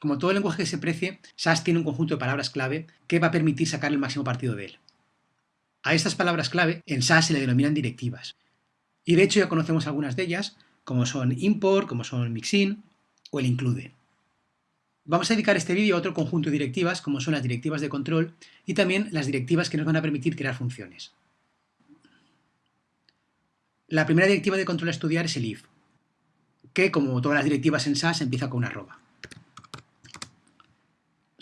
Como todo lenguaje que se precie, SAS tiene un conjunto de palabras clave que va a permitir sacar el máximo partido de él. A estas palabras clave en SAS se le denominan directivas. Y de hecho ya conocemos algunas de ellas, como son import, como son mixin o el include. Vamos a dedicar este vídeo a otro conjunto de directivas, como son las directivas de control y también las directivas que nos van a permitir crear funciones. La primera directiva de control a estudiar es el if, que como todas las directivas en SAS empieza con una arroba.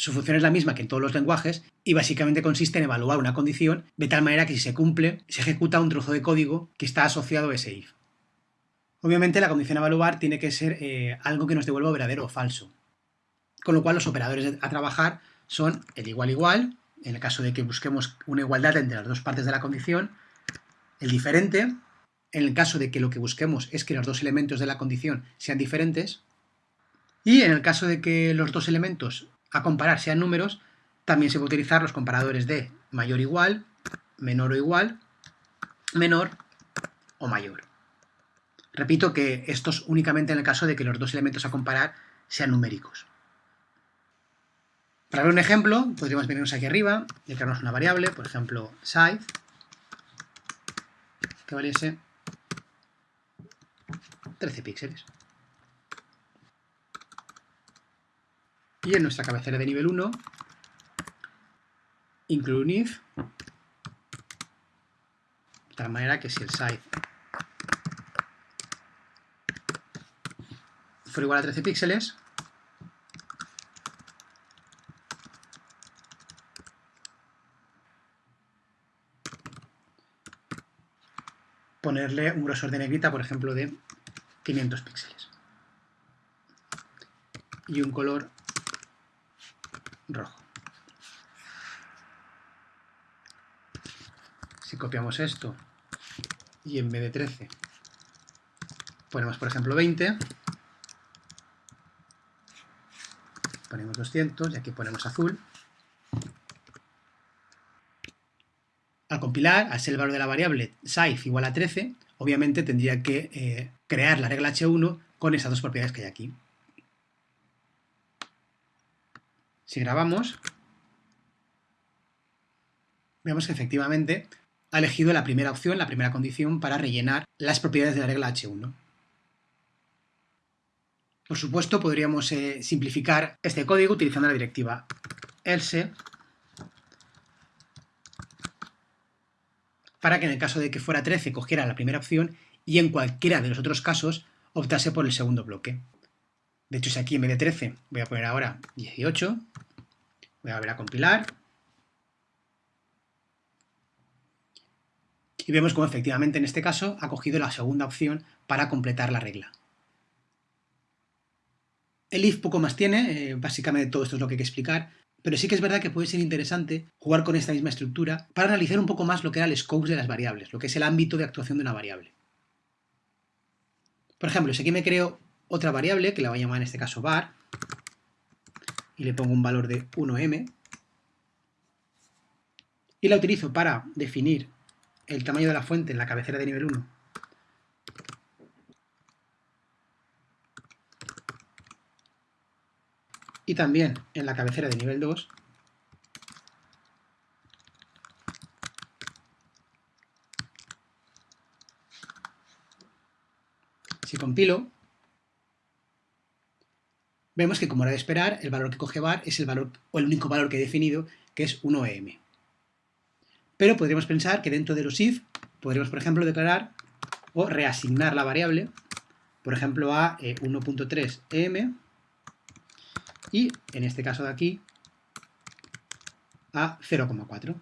Su función es la misma que en todos los lenguajes y básicamente consiste en evaluar una condición de tal manera que si se cumple, se ejecuta un trozo de código que está asociado a ese if. Obviamente la condición a evaluar tiene que ser eh, algo que nos devuelva verdadero o falso, con lo cual los operadores a trabajar son el igual igual, en el caso de que busquemos una igualdad entre las dos partes de la condición, el diferente, en el caso de que lo que busquemos es que los dos elementos de la condición sean diferentes, y en el caso de que los dos elementos a comparar sean números, también se puede utilizar los comparadores de mayor o igual, menor o igual, menor o mayor. Repito que esto es únicamente en el caso de que los dos elementos a comparar sean numéricos. Para ver un ejemplo, podríamos venirnos aquí arriba y crearnos una variable, por ejemplo, size, que valiese 13 píxeles. Y en nuestra cabecera de nivel 1, incluye un if, de tal manera que si el size fuera igual a 13 píxeles, ponerle un grosor de negrita, por ejemplo, de 500 píxeles. Y un color rojo. Si copiamos esto y en vez de 13 ponemos, por ejemplo, 20, ponemos 200 y aquí ponemos azul, al compilar, al ser el valor de la variable size igual a 13, obviamente tendría que eh, crear la regla H1 con esas dos propiedades que hay aquí. Si grabamos, vemos que efectivamente ha elegido la primera opción, la primera condición para rellenar las propiedades de la regla H1. Por supuesto, podríamos eh, simplificar este código utilizando la directiva else para que en el caso de que fuera 13 cogiera la primera opción y en cualquiera de los otros casos optase por el segundo bloque. De hecho, si aquí en vez de 13 voy a poner ahora 18, voy a volver a compilar, y vemos cómo efectivamente en este caso ha cogido la segunda opción para completar la regla. El if poco más tiene, eh, básicamente todo esto es lo que hay que explicar, pero sí que es verdad que puede ser interesante jugar con esta misma estructura para analizar un poco más lo que era el scope de las variables, lo que es el ámbito de actuación de una variable. Por ejemplo, si aquí me creo otra variable, que la voy a llamar en este caso var, y le pongo un valor de 1m, y la utilizo para definir el tamaño de la fuente en la cabecera de nivel 1, y también en la cabecera de nivel 2, Si compilo, vemos que como era de esperar, el valor que coge var es el valor o el único valor que he definido, que es 1em. Pero podríamos pensar que dentro de los if podríamos, por ejemplo, declarar o reasignar la variable, por ejemplo, a 1.3em eh, y, en este caso de aquí, a 0,4.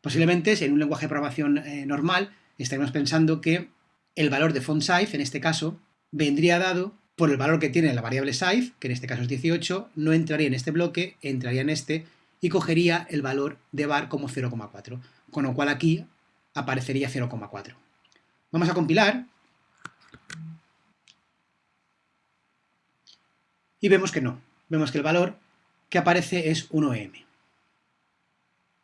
Posiblemente, si en un lenguaje de programación eh, normal, estaríamos pensando que el valor de font size, en este caso, vendría dado por el valor que tiene la variable size, que en este caso es 18, no entraría en este bloque, entraría en este, y cogería el valor de var como 0,4, con lo cual aquí aparecería 0,4. Vamos a compilar, y vemos que no, vemos que el valor que aparece es 1m.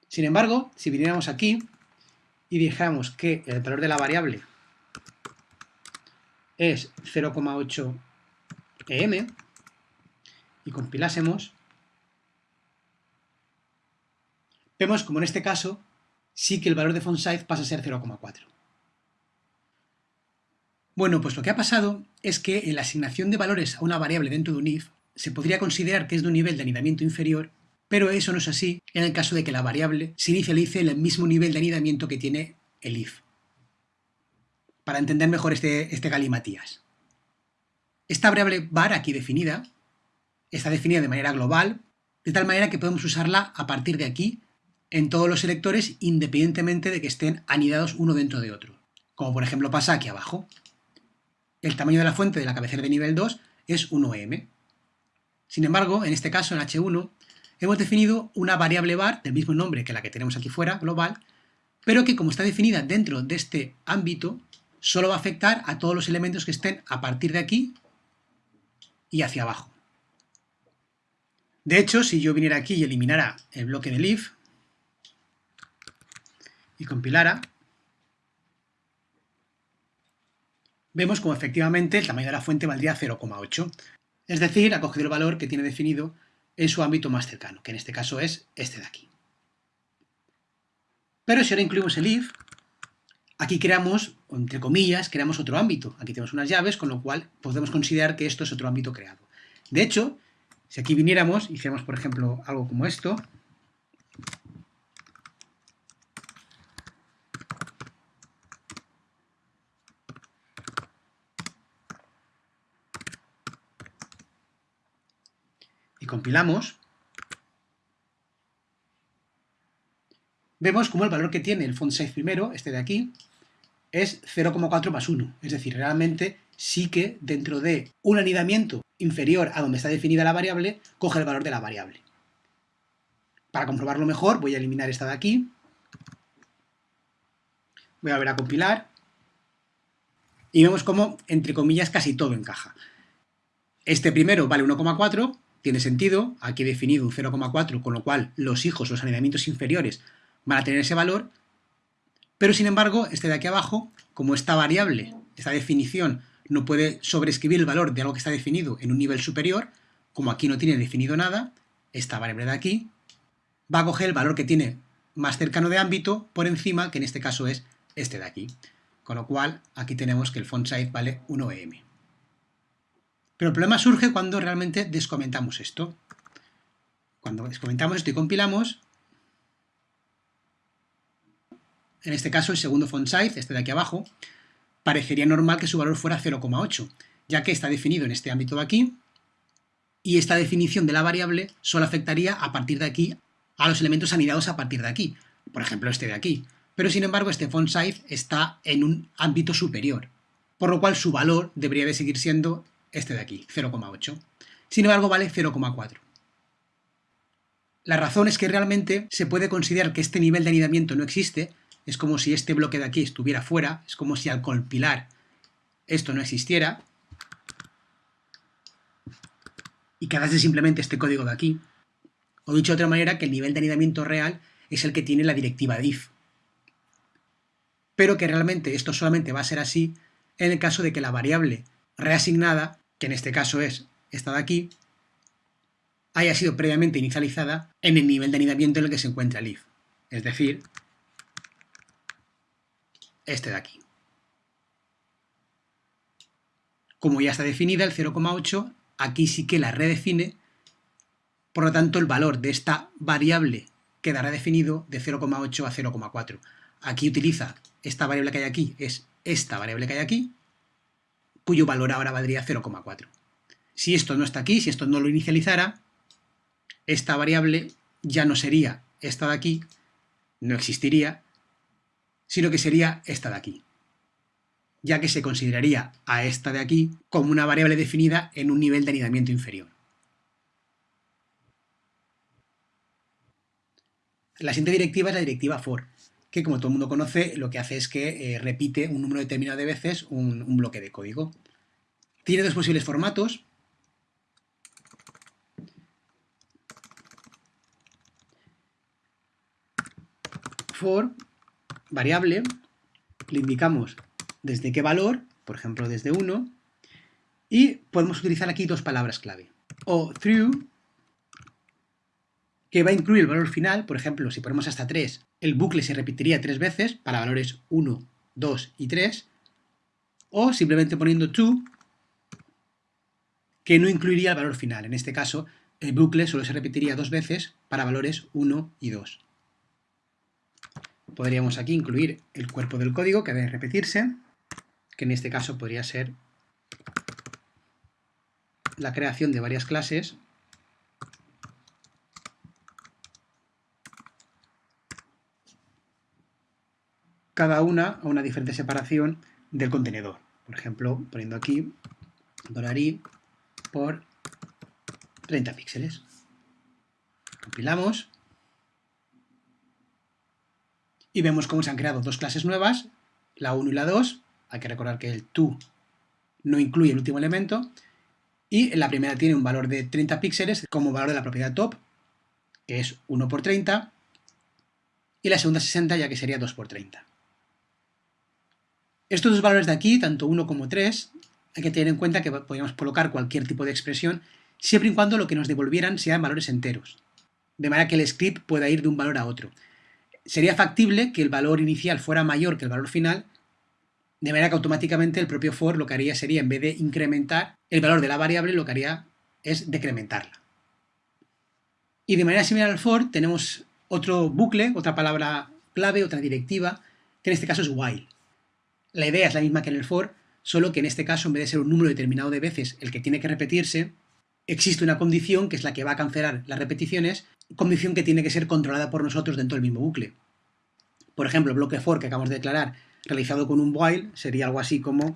Sin embargo, si viniéramos aquí y dijéramos que el valor de la variable es 0,8 em y compilásemos, vemos como en este caso sí que el valor de font size pasa a ser 0,4. Bueno, pues lo que ha pasado es que en la asignación de valores a una variable dentro de un if se podría considerar que es de un nivel de anidamiento inferior, pero eso no es así en el caso de que la variable se inicialice en el mismo nivel de anidamiento que tiene el if. Para entender mejor este, este galimatías. Esta variable var aquí definida está definida de manera global, de tal manera que podemos usarla a partir de aquí en todos los selectores independientemente de que estén anidados uno dentro de otro, como por ejemplo pasa aquí abajo. El tamaño de la fuente de la cabecera de nivel 2 es 1m. Sin embargo, en este caso, en H1, hemos definido una variable var del mismo nombre que la que tenemos aquí fuera, global, pero que como está definida dentro de este ámbito, solo va a afectar a todos los elementos que estén a partir de aquí y hacia abajo. De hecho, si yo viniera aquí y eliminara el bloque del if, y compilara, vemos como efectivamente el tamaño de la fuente valdría 0,8. Es decir, ha cogido el valor que tiene definido en su ámbito más cercano, que en este caso es este de aquí. Pero si ahora incluimos el if, aquí creamos, entre comillas, creamos otro ámbito. Aquí tenemos unas llaves, con lo cual podemos considerar que esto es otro ámbito creado. De hecho, si aquí viniéramos, hiciéramos por ejemplo algo como esto, y compilamos, vemos como el valor que tiene el font size primero, este de aquí, es 0,4 más 1. Es decir, realmente sí que dentro de un anidamiento inferior a donde está definida la variable, coge el valor de la variable. Para comprobarlo mejor, voy a eliminar esta de aquí. Voy a volver a compilar. Y vemos como, entre comillas, casi todo encaja. Este primero vale 1,4, tiene sentido, aquí he definido un 0,4, con lo cual los hijos, los anidamientos inferiores, van a tener ese valor, pero sin embargo, este de aquí abajo, como esta variable, esta definición, no puede sobreescribir el valor de algo que está definido en un nivel superior, como aquí no tiene definido nada, esta variable de aquí va a coger el valor que tiene más cercano de ámbito por encima, que en este caso es este de aquí. Con lo cual, aquí tenemos que el font size vale 1em. Pero el problema surge cuando realmente descomentamos esto. Cuando descomentamos esto y compilamos, en este caso el segundo font size, este de aquí abajo, parecería normal que su valor fuera 0,8, ya que está definido en este ámbito de aquí, y esta definición de la variable solo afectaría a partir de aquí a los elementos anidados a partir de aquí, por ejemplo este de aquí. Pero sin embargo este font size está en un ámbito superior, por lo cual su valor debería de seguir siendo este de aquí, 0,8. Sin embargo, vale 0,4. La razón es que realmente se puede considerar que este nivel de anidamiento no existe, es como si este bloque de aquí estuviera fuera, es como si al compilar esto no existiera, y quedase simplemente este código de aquí. O dicho de otra manera, que el nivel de anidamiento real es el que tiene la directiva de if. Pero que realmente esto solamente va a ser así en el caso de que la variable reasignada que en este caso es esta de aquí, haya sido previamente inicializada en el nivel de anidamiento en el que se encuentra el if. Es decir, este de aquí. Como ya está definida el 0,8, aquí sí que la redefine, por lo tanto el valor de esta variable quedará definido de 0,8 a 0,4. Aquí utiliza esta variable que hay aquí, es esta variable que hay aquí, cuyo valor ahora valdría 0,4. Si esto no está aquí, si esto no lo inicializara, esta variable ya no sería esta de aquí, no existiría, sino que sería esta de aquí, ya que se consideraría a esta de aquí como una variable definida en un nivel de anidamiento inferior. La siguiente directiva es la directiva for, que como todo el mundo conoce, lo que hace es que eh, repite un número determinado de veces un, bloque de código. Tiene dos posibles formatos. For, variable, le indicamos desde qué valor por ejemplo desde 1, y podemos utilizar aquí dos palabras clave. O through, que va a incluir el valor final, por ejemplo, si ponemos hasta 3, el bucle se repetiría tres veces para valores 1, 2 y 3, o simplemente poniendo to, que no incluiría el valor final. En este caso, el bucle solo se repetiría dos veces para valores 1 y 2. Podríamos aquí incluir el cuerpo del código que debe repetirse, que en este caso podría ser la creación de varias clases cada una a una diferente separación del contenedor. Por ejemplo, poniendo aquí $i por 30 píxeles. Compilamos y vemos cómo se han creado dos clases nuevas, la 1 y la 2. Hay que recordar que el to no incluye el último elemento. Y la primera tiene un valor de 30 píxeles como valor de la propiedad top, que es 1 por 30. Y la segunda 60, ya que sería 2 por 30. Estos dos valores de aquí, tanto 1 como 3, hay que tener en cuenta que podríamos colocar cualquier tipo de expresión siempre y cuando lo que nos devolvieran sean valores enteros, de manera que el script pueda ir de un valor a otro. Sería factible que el valor inicial fuera mayor que el valor final, de manera que automáticamente el propio for lo que haría sería, en vez de incrementar el valor de la variable, lo que haría es decrementarla. Y de manera similar al for tenemos otro bucle, otra palabra clave, otra directiva, que en este caso es while. La idea es la misma que en el for, solo que en este caso, en vez de ser un número determinado de veces el que tiene que repetirse, existe una condición que es la que va a cancelar las repeticiones, condición que tiene que ser controlada por nosotros dentro del mismo bucle. Por ejemplo, el bloque for que acabamos de declarar realizado con un while sería algo así como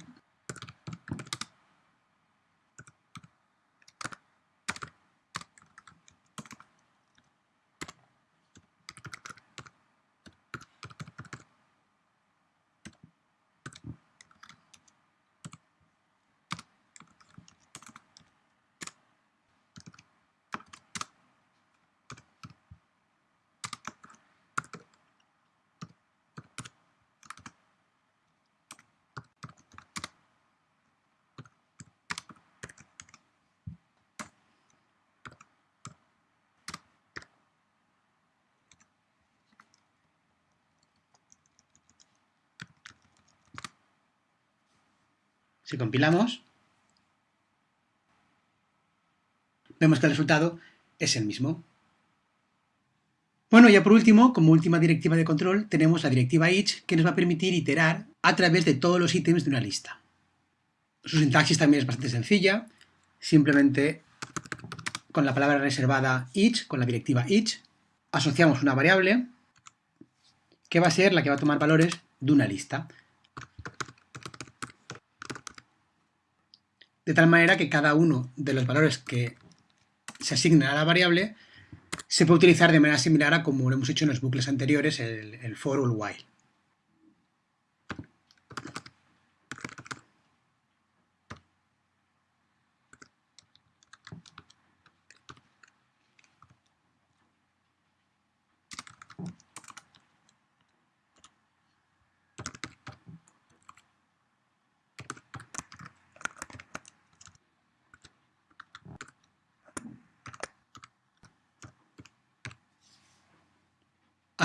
Si compilamos, vemos que el resultado es el mismo. Bueno, ya por último, como última directiva de control, tenemos la directiva each, que nos va a permitir iterar a través de todos los ítems de una lista. Su sintaxis también es bastante sencilla, simplemente con la palabra reservada each, con la directiva each, asociamos una variable que va a ser la que va a tomar valores de una lista. De tal manera que cada uno de los valores que se asignan a la variable se puede utilizar de manera similar a como lo hemos hecho en los bucles anteriores, el, el for o el while.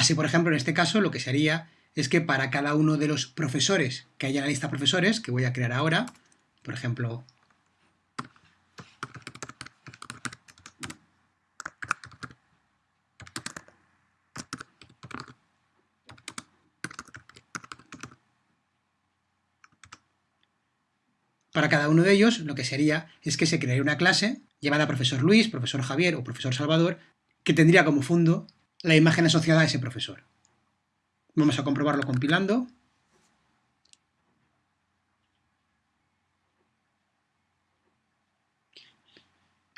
Así, por ejemplo, en este caso lo que sería es que para cada uno de los profesores que haya en la lista profesores, que voy a crear ahora, por ejemplo, Para cada uno de ellos, lo que sería es que se crearía una clase llamada profesor Luis, profesor Javier o profesor Salvador, que tendría como fondo la imagen asociada a ese profesor. Vamos a comprobarlo compilando.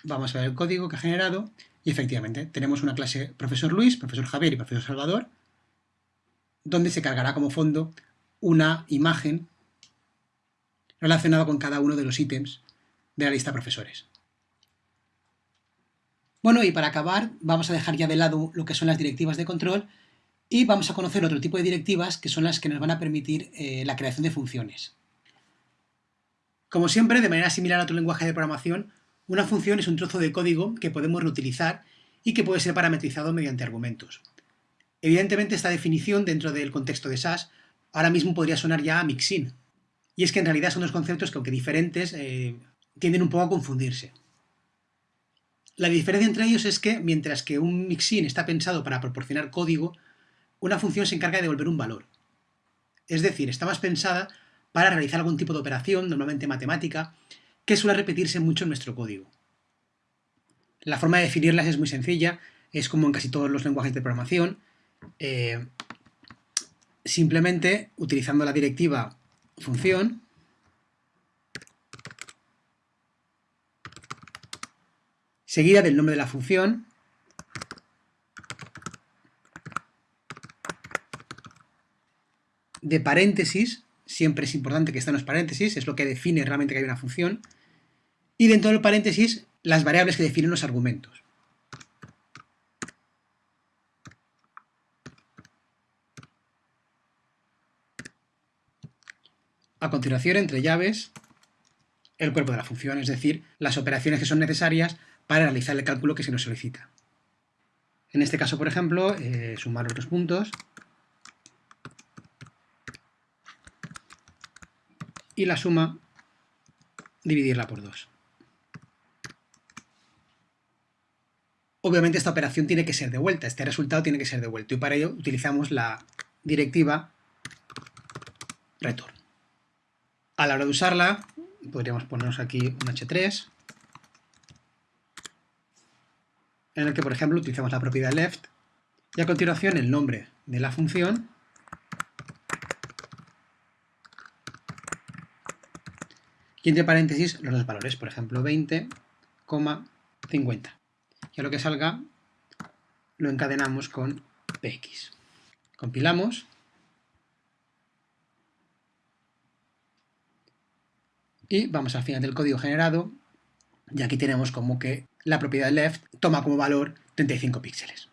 Vamos a ver el código que ha generado y efectivamente tenemos una clase profesor Luis, profesor Javier y profesor Salvador donde se cargará como fondo una imagen relacionada con cada uno de los ítems de la lista profesores. Bueno, y para acabar, vamos a dejar ya de lado lo que son las directivas de control y vamos a conocer otro tipo de directivas que son las que nos van a permitir eh, la creación de funciones. Como siempre, de manera similar a otro lenguaje de programación, una función es un trozo de código que podemos reutilizar y que puede ser parametrizado mediante argumentos. Evidentemente esta definición dentro del contexto de SAS ahora mismo podría sonar ya a mixin, y es que en realidad son dos conceptos que aunque diferentes eh, tienden un poco a confundirse. La diferencia entre ellos es que mientras que un mixin está pensado para proporcionar código, una función se encarga de devolver un valor. Es decir, está más pensada para realizar algún tipo de operación, normalmente matemática, que suele repetirse mucho en nuestro código. La forma de definirlas es muy sencilla, es como en casi todos los lenguajes de programación. Eh, simplemente utilizando la directiva función seguida del nombre de la función de paréntesis siempre es importante que estén los paréntesis, es lo que define realmente que hay una función, y dentro del paréntesis las variables que definen los argumentos. A continuación, entre llaves, el cuerpo de la función, es decir, las operaciones que son necesarias para realizar el cálculo que se nos solicita. En este caso, por ejemplo, eh, sumar otros puntos y la suma dividirla por 2. Obviamente esta operación tiene que ser devuelta, este resultado tiene que ser devuelto y para ello utilizamos la directiva return. A la hora de usarla podríamos ponernos aquí un h3 en el que por ejemplo utilizamos la propiedad left y a continuación el nombre de la función y entre paréntesis los dos valores, por ejemplo 20,50. Y a lo que salga lo encadenamos con px. Compilamos. Y vamos al final del código generado y aquí tenemos como que la propiedad left toma como valor 35 píxeles.